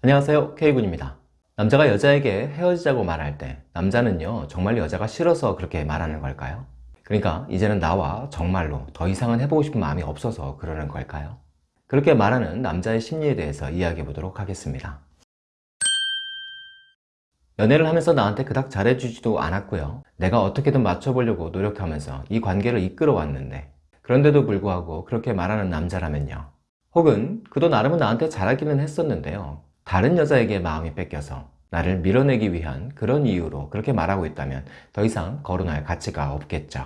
안녕하세요. K군입니다. 남자가 여자에게 헤어지자고 말할 때 남자는요 정말 여자가 싫어서 그렇게 말하는 걸까요? 그러니까 이제는 나와 정말로 더 이상은 해보고 싶은 마음이 없어서 그러는 걸까요? 그렇게 말하는 남자의 심리에 대해서 이야기해 보도록 하겠습니다. 연애를 하면서 나한테 그닥 잘해주지도 않았고요. 내가 어떻게든 맞춰보려고 노력하면서 이 관계를 이끌어 왔는데 그런데도 불구하고 그렇게 말하는 남자라면요. 혹은 그도 나름은 나한테 잘하기는 했었는데요 다른 여자에게 마음이 뺏겨서 나를 밀어내기 위한 그런 이유로 그렇게 말하고 있다면 더 이상 거론할 가치가 없겠죠.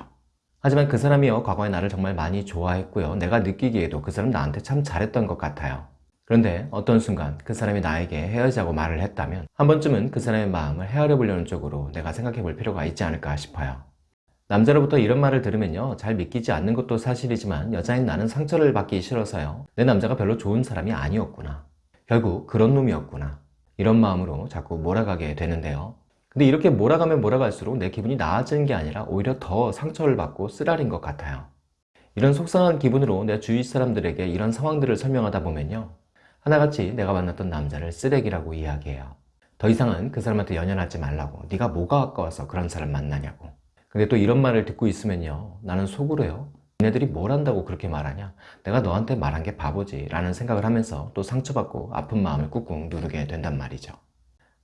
하지만 그 사람이요 과거에 나를 정말 많이 좋아했고요. 내가 느끼기에도 그 사람 나한테 참 잘했던 것 같아요. 그런데 어떤 순간 그 사람이 나에게 헤어지자고 말을 했다면 한 번쯤은 그 사람의 마음을 헤아려 보려는 쪽으로 내가 생각해 볼 필요가 있지 않을까 싶어요. 남자로부터 이런 말을 들으면요 잘 믿기지 않는 것도 사실이지만 여자인 나는 상처를 받기 싫어서요. 내 남자가 별로 좋은 사람이 아니었구나 결국 그런 놈이었구나. 이런 마음으로 자꾸 몰아가게 되는데요. 근데 이렇게 몰아가면 몰아갈수록 내 기분이 나아지는 게 아니라 오히려 더 상처를 받고 쓰라린 것 같아요. 이런 속상한 기분으로 내 주위 사람들에게 이런 상황들을 설명하다 보면요. 하나같이 내가 만났던 남자를 쓰레기라고 이야기해요. 더 이상은 그 사람한테 연연하지 말라고 네가 뭐가 아까워서 그런 사람 만나냐고. 근데 또 이런 말을 듣고 있으면요. 나는 속으로요 얘네들이 뭘 한다고 그렇게 말하냐? 내가 너한테 말한 게 바보지 라는 생각을 하면서 또 상처받고 아픈 마음을 꾹꾹 누르게 된단 말이죠.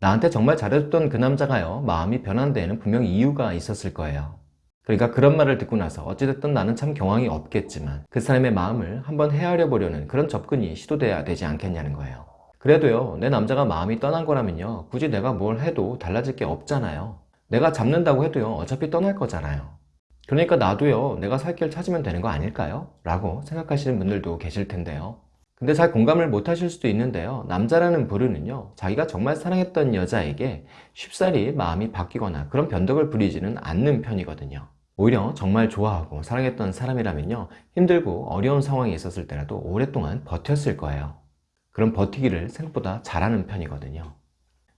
나한테 정말 잘해줬던 그 남자가요. 마음이 변한 데에는 분명 이유가 있었을 거예요. 그러니까 그런 말을 듣고 나서 어찌됐든 나는 참 경황이 없겠지만 그 사람의 마음을 한번 헤아려 보려는 그런 접근이 시도돼야 되지 않겠냐는 거예요. 그래도요 내 남자가 마음이 떠난 거라면요 굳이 내가 뭘 해도 달라질 게 없잖아요. 내가 잡는다고 해도요 어차피 떠날 거잖아요 그러니까 나도요 내가 살 길 찾으면 되는 거 아닐까요? 라고 생각하시는 분들도 계실 텐데요. 근데 잘 공감을 못 하실 수도 있는데요. 남자라는 부류는요 자기가 정말 사랑했던 여자에게 쉽사리 마음이 바뀌거나 그런 변덕을 부리지는 않는 편이거든요. 오히려 정말 좋아하고 사랑했던 사람이라면요 힘들고 어려운 상황이 있었을 때라도 오랫동안 버텼을 거예요. 그럼 버티기를 생각보다 잘하는 편이거든요.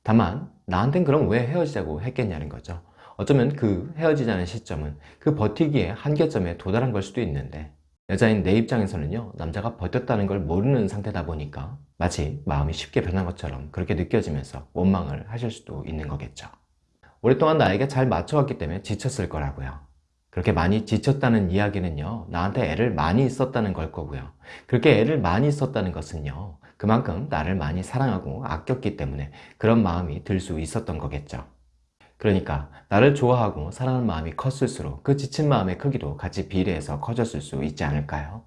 다만 나한텐 그럼 왜 헤어지자고 했겠냐는 거죠 어쩌면 그 헤어지자는 시점은 그 버티기의 한계점에 도달한 걸 수도 있는데 여자인 내 입장에서는요 남자가 버텼다는 걸 모르는 상태다 보니까 마치 마음이 쉽게 변한 것처럼 그렇게 느껴지면서 원망을 하실 수도 있는 거겠죠. 오랫동안 나에게 잘 맞춰왔기 때문에 지쳤을 거라고요. 그렇게 많이 지쳤다는 이야기는요 나한테 애를 많이 썼다는 걸 거고요. 그렇게 애를 많이 썼다는 것은요 그만큼 나를 많이 사랑하고 아꼈기 때문에 그런 마음이 들 수 있었던 거겠죠 그러니까 나를 좋아하고 사랑하는 마음이 컸을수록 그 지친 마음의 크기도 같이 비례해서 커졌을 수 있지 않을까요?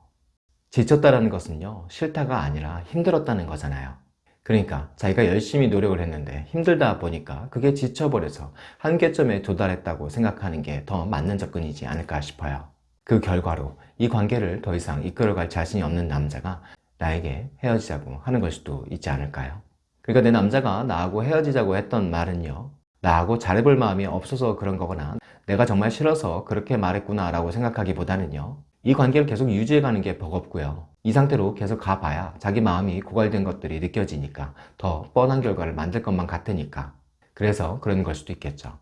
지쳤다는 것은요 싫다가 아니라 힘들었다는 거잖아요 그러니까 자기가 열심히 노력을 했는데 힘들다 보니까 그게 지쳐버려서 한계점에 도달했다고 생각하는 게 더 맞는 접근이지 않을까 싶어요 그 결과로 이 관계를 더 이상 이끌어갈 자신이 없는 남자가 나에게 헤어지자고 하는 걸 수도 있지 않을까요? 그러니까 내 남자가 나하고 헤어지자고 했던 말은요 나하고 잘해볼 마음이 없어서 그런 거거나. 내가 정말 싫어서 그렇게 말했구나 라고 생각하기보다는요 이 관계를 계속 유지해가는 게 버겁고요. 이 상태로 계속 가봐야 자기 마음이 고갈된 것들이 느껴지니까 더 뻔한 결과를 만들 것만 같으니까. 그래서 그런 걸 수도 있겠죠.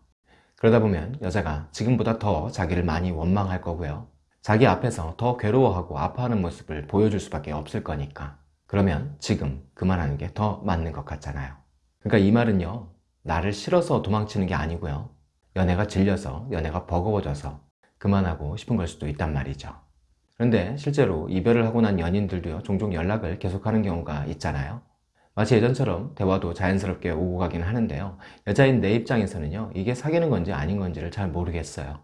그러다 보면 여자가 지금보다 더 자기를 많이 원망할 거고요. 자기 앞에서 더 괴로워하고 아파하는 모습을 보여줄 수밖에 없을 거니까. 그러면 지금 그만하는 게 더 맞는 것 같잖아요. 그러니까 이 말은요 나를 싫어서 도망치는 게 아니고요. 연애가 질려서 연애가 버거워져서 그만하고 싶은 걸 수도 있단 말이죠. 그런데 실제로 이별을 하고 난 연인들도요 종종 연락을 계속하는 경우가 있잖아요. 마치 예전처럼 대화도 자연스럽게 오고 가긴 하는데요. 여자인 내 입장에서는요 이게 사귀는 건지 아닌 건지를 잘 모르겠어요.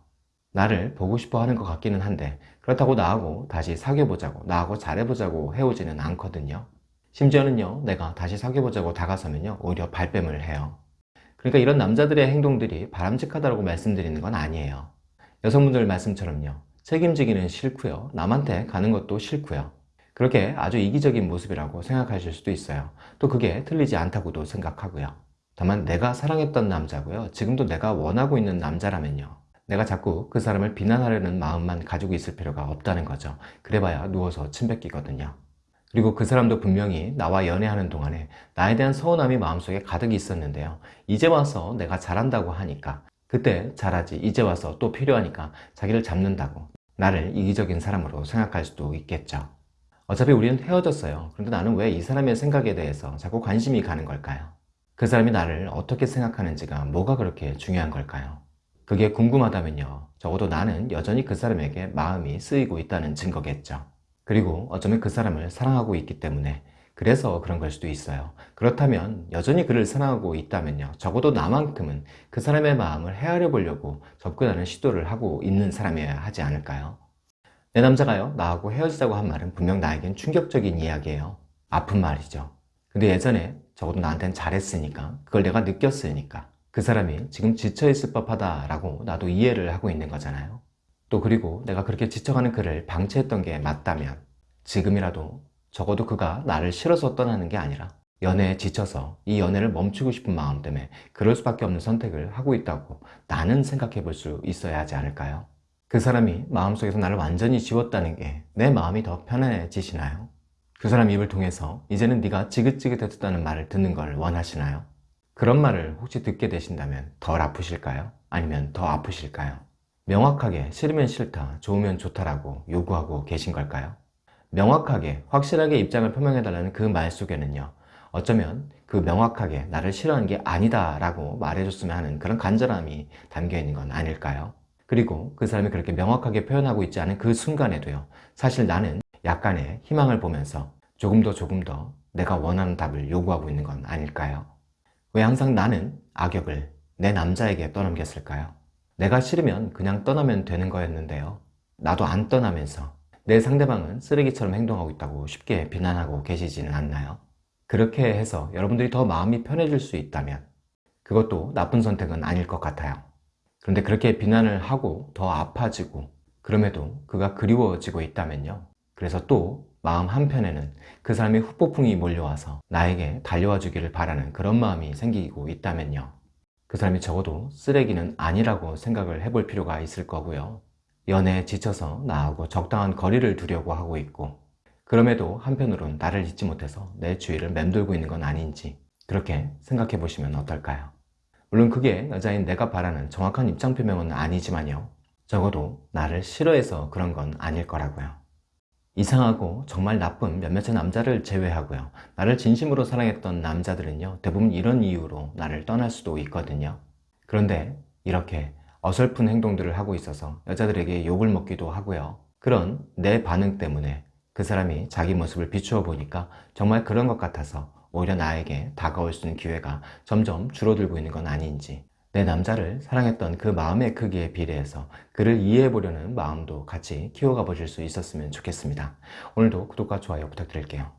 나를 보고 싶어 하는 것 같기는 한데 그렇다고 나하고 다시 사귀어보자고 나하고 잘해보자고 해오지는 않거든요. 심지어는요 내가 다시 사귀어보자고 다가서면요 오히려 발뺌을 해요 그러니까 이런 남자들의 행동들이 바람직하다고 말씀드리는 건 아니에요. 여성분들 말씀처럼요. 책임지기는 싫고요. 남한테 가는 것도 싫고요. 그렇게 아주 이기적인 모습이라고 생각하실 수도 있어요. 또 그게 틀리지 않다고도 생각하고요. 다만 내가 사랑했던 남자고요. 지금도 내가 원하고 있는 남자라면요. 내가 자꾸 그 사람을 비난하려는 마음만 가지고 있을 필요가 없다는 거죠. 그래봐야 누워서 침 뱉기거든요 그리고 그 사람도 분명히 나와 연애하는 동안에 나에 대한 서운함이 마음속에 가득 있었는데요 이제 와서 내가 잘한다고 하니까 그때 잘하지 이제 와서 또 필요하니까 자기를 잡는다고 나를 이기적인 사람으로 생각할 수도 있겠죠 어차피 우리는 헤어졌어요. 그런데 나는 왜 이 사람의 생각에 대해서 자꾸 관심이 가는 걸까요? 그 사람이 나를 어떻게 생각하는지가 뭐가 그렇게 중요한 걸까요? 그게 궁금하다면요. 적어도 나는 여전히 그 사람에게 마음이 쓰이고 있다는 증거겠죠. 그리고 어쩌면 그 사람을 사랑하고 있기 때문에 그래서 그런 걸 수도 있어요. 그렇다면 여전히 그를 사랑하고 있다면요. 적어도 나만큼은 그 사람의 마음을 헤아려 보려고 접근하는 시도를 하고 있는 사람이어야 하지 않을까요? 내 남자가요, 나하고 헤어지자고 한 말은 분명 나에겐 충격적인 이야기예요. 아픈 말이죠. 근데 예전에 적어도 나한텐 잘했으니까, 그걸 내가 느꼈으니까, 그 사람이 지금 지쳐있을 법하다 라고 나도 이해를 하고 있는 거잖아요. 또 그리고 내가 그렇게 지쳐가는 그를 방치했던 게 맞다면, 지금이라도 적어도 그가 나를 싫어서 떠나는 게 아니라 연애에 지쳐서 이 연애를 멈추고 싶은 마음 때문에 그럴 수밖에 없는 선택을 하고 있다고 나는 생각해 볼 수 있어야 하지 않을까요? 그 사람이 마음속에서 나를 완전히 지웠다는 게 내 마음이 더 편안해지시나요? 그 사람 입을 통해서 이제는 네가 지긋지긋해졌다는 말을 듣는 걸 원하시나요? 그런 말을 혹시 듣게 되신다면 덜 아프실까요? 아니면 더 아프실까요? 명확하게 싫으면 싫다, 좋으면 좋다라고 요구하고 계신 걸까요? 명확하게 확실하게 입장을 표명해달라는 그 말 속에는요 어쩌면 그 명확하게 나를 싫어하는 게 아니다 라고 말해줬으면 하는 그런 간절함이 담겨있는 건 아닐까요? 그리고 그 사람이 그렇게 명확하게 표현하고 있지 않은 그 순간에도요 사실 나는 약간의 희망을 보면서 조금 더 조금 더 내가 원하는 답을 요구하고 있는 건 아닐까요? 왜 항상 나는 악역을 내 남자에게 떠넘겼을까요? 내가 싫으면 그냥 떠나면 되는 거였는데요 나도 안 떠나면서 내 상대방은 쓰레기처럼 행동하고 있다고 쉽게 비난하고 계시지는 않나요? 그렇게 해서 여러분들이 더 마음이 편해질 수 있다면 그것도 나쁜 선택은 아닐 것 같아요. 그런데 그렇게 비난을 하고 더 아파지고 그럼에도 그가 그리워지고 있다면요. 그래서 또 마음 한편에는 그 사람의 후폭풍이 몰려와서 나에게 달려와 주기를 바라는 그런 마음이 생기고 있다면요. 그 사람이 적어도 쓰레기는 아니라고 생각을 해볼 필요가 있을 거고요. 연애에 지쳐서 나하고 적당한 거리를 두려고 하고 있고 그럼에도 한편으론 나를 잊지 못해서 내 주위를 맴돌고 있는 건 아닌지 그렇게 생각해 보시면 어떨까요? 물론 그게 여자인 내가 바라는 정확한 입장 표명은 아니지만요 적어도 나를 싫어해서 그런 건 아닐 거라고요 이상하고 정말 나쁜 몇몇의 남자를 제외하고요. 나를 진심으로 사랑했던 남자들은요 대부분 이런 이유로 나를 떠날 수도 있거든요. 그런데 이렇게 어설픈 행동들을 하고 있어서 여자들에게 욕을 먹기도 하고요. 그런 내 반응 때문에 그 사람이 자기 모습을 비추어 보니까 정말 그런 것 같아서 오히려 나에게 다가올 수 있는 기회가 점점 줄어들고 있는 건 아닌지 내 남자를 사랑했던 그 마음의 크기에 비례해서 그를 이해해 보려는 마음도 같이 키워가 보실 수 있었으면 좋겠습니다. 오늘도 구독과 좋아요 부탁드릴게요